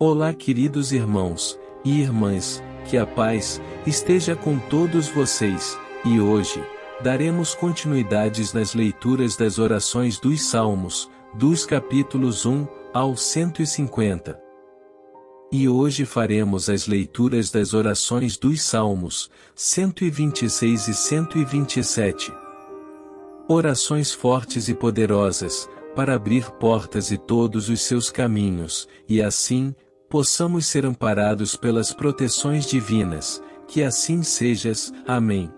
Olá queridos irmãos e irmãs, que a paz esteja com todos vocês, e hoje, daremos continuidades nas leituras das orações dos Salmos, dos capítulos 1 ao 150. E hoje faremos as leituras das orações dos Salmos, 126 e 127. Orações fortes e poderosas, para abrir portas e todos os seus caminhos, e assim, possamos ser amparados pelas proteções divinas, que assim sejas. Amém.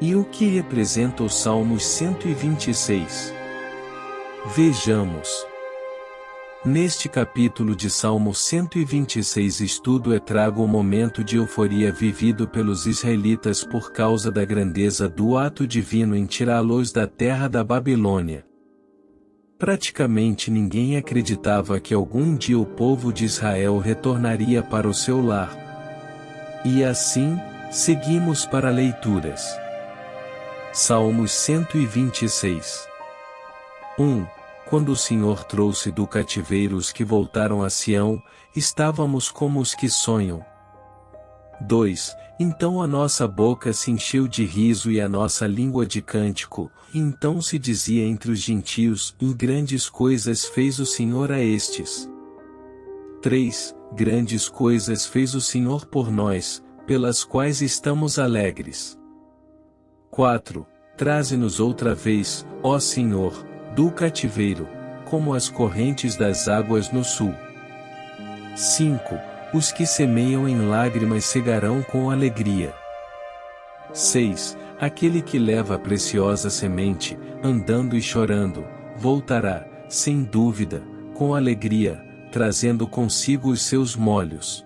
E o que representa o Salmos 126? Vejamos. Neste capítulo de Salmo 126 estudo e trago o momento de euforia vivido pelos israelitas por causa da grandeza do ato divino em tirá-los da terra da Babilônia. Praticamente ninguém acreditava que algum dia o povo de Israel retornaria para o seu lar. E assim, seguimos para leituras. Salmos 126 1. Quando o Senhor trouxe do cativeiro os que voltaram a Sião, estávamos como os que sonham. 2. Então a nossa boca se encheu de riso e a nossa língua de cântico, então se dizia entre os gentios, em grandes coisas fez o Senhor a estes. 3. Grandes coisas fez o Senhor por nós, pelas quais estamos alegres. 4. Traze-nos outra vez, ó Senhor, do cativeiro, como as correntes das águas no sul. 5 os que semeiam em lágrimas cegarão com alegria. 6. Aquele que leva a preciosa semente, andando e chorando, voltará, sem dúvida, com alegria, trazendo consigo os seus molhos.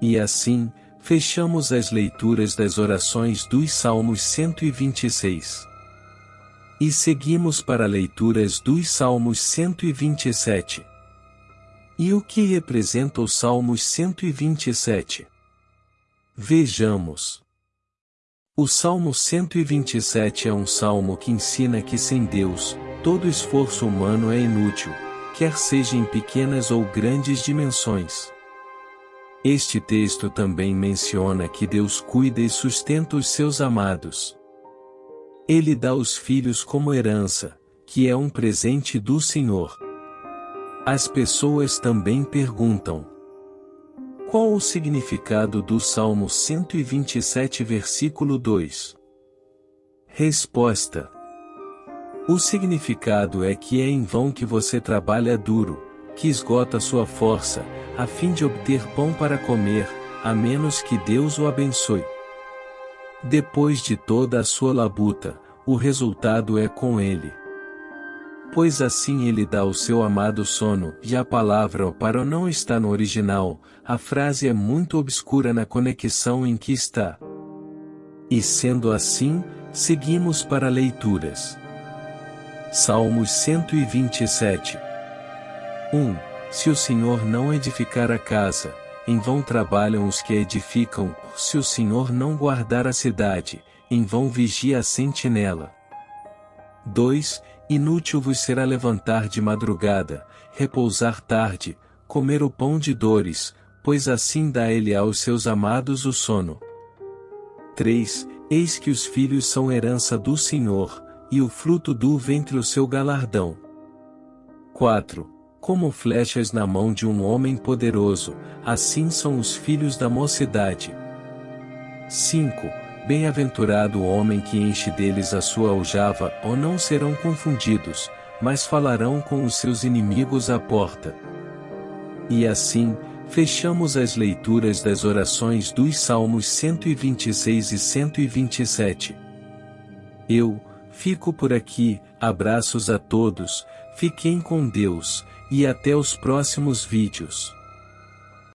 E assim, fechamos as leituras das orações dos Salmos 126. E seguimos para leituras dos Salmos 127. E o que representa o Salmos 127? Vejamos. O Salmo 127 é um salmo que ensina que sem Deus, todo esforço humano é inútil, quer seja em pequenas ou grandes dimensões. Este texto também menciona que Deus cuida e sustenta os seus amados. Ele dá os filhos como herança, que é um presente do Senhor. As pessoas também perguntam: Qual o significado do Salmo 127, versículo 2? Resposta: O significado é que é em vão que você trabalha duro, que esgota sua força, a fim de obter pão para comer, a menos que Deus o abençoe. Depois de toda a sua labuta, o resultado é com ele pois assim ele dá o seu amado sono, e a palavra para não está no original, a frase é muito obscura na conexão em que está. E sendo assim, seguimos para leituras. Salmos 127 1. Se o Senhor não edificar a casa, em vão trabalham os que edificam, se o Senhor não guardar a cidade, em vão vigia a sentinela. 2. Inútil vos será levantar de madrugada, repousar tarde, comer o pão de dores, pois assim dá ele aos seus amados o sono. 3. Eis que os filhos são herança do Senhor, e o fruto do ventre o seu galardão. 4. Como flechas na mão de um homem poderoso, assim são os filhos da mocidade. 5 Bem-aventurado o homem que enche deles a sua aljava, ou não serão confundidos, mas falarão com os seus inimigos à porta. E assim, fechamos as leituras das orações dos Salmos 126 e 127. Eu, fico por aqui, abraços a todos, fiquem com Deus, e até os próximos vídeos.